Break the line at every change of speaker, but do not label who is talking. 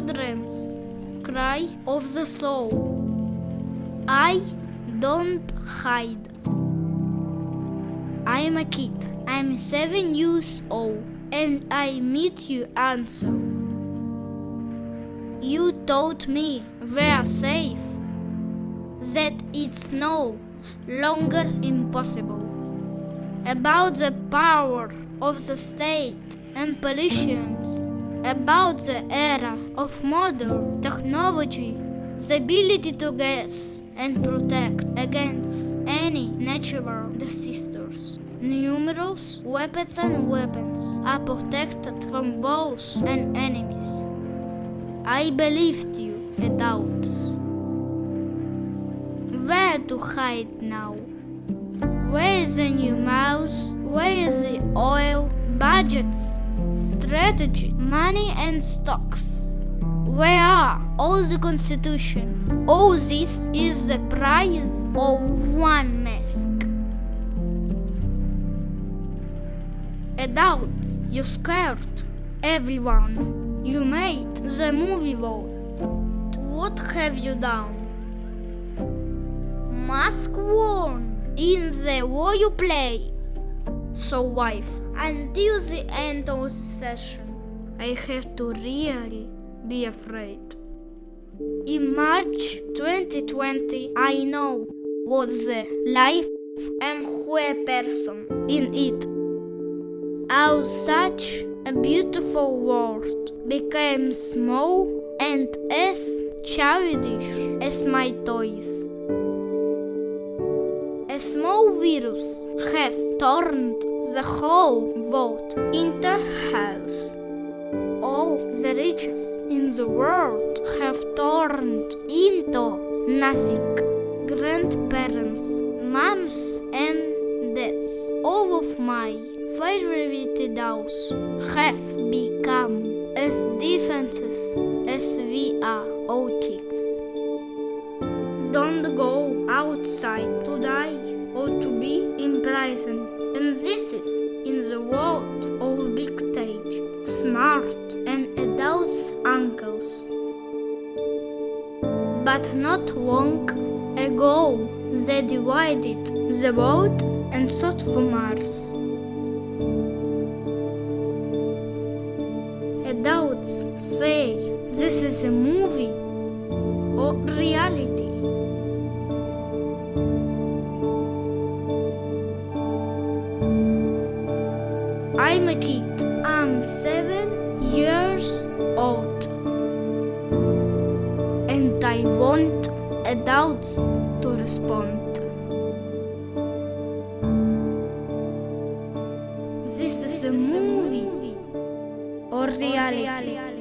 children's cry of the soul. I don't hide. I'm a kid. I'm seven years old, and I meet you answer. You told me we're safe, that it's no longer impossible. About the power of the state and politicians, about the era of modern technology, the ability to guess and protect against any natural disasters. Numerous weapons and weapons are protected from both and enemies. I believed you, adults. Where to hide now? Where is the new mouse? Where is the oil, budgets, strategy, money, and stocks? Where are all the constitution? All this is the price of one mask. Adults, you scared everyone. You made the movie vote. What have you done? Mask worn in the war you play. So, wife, until the end of the session, I have to really be afraid. In March 2020, I know what the life and who a person in it. How such a beautiful world became small and as childish as my toys. Small virus has turned the whole world into chaos. All the riches in the world have turned into nothing. Grandparents, moms, and dads, all of my favorite dolls have become as defenses as we are all kids. Don't go outside is in the world of big stage, smart and adults uncles. But not long ago, they divided the world and sought for Mars. Adults say this is a movie or reality. I'm a kid. I'm seven years old. And I want adults to respond. This is a movie or reality.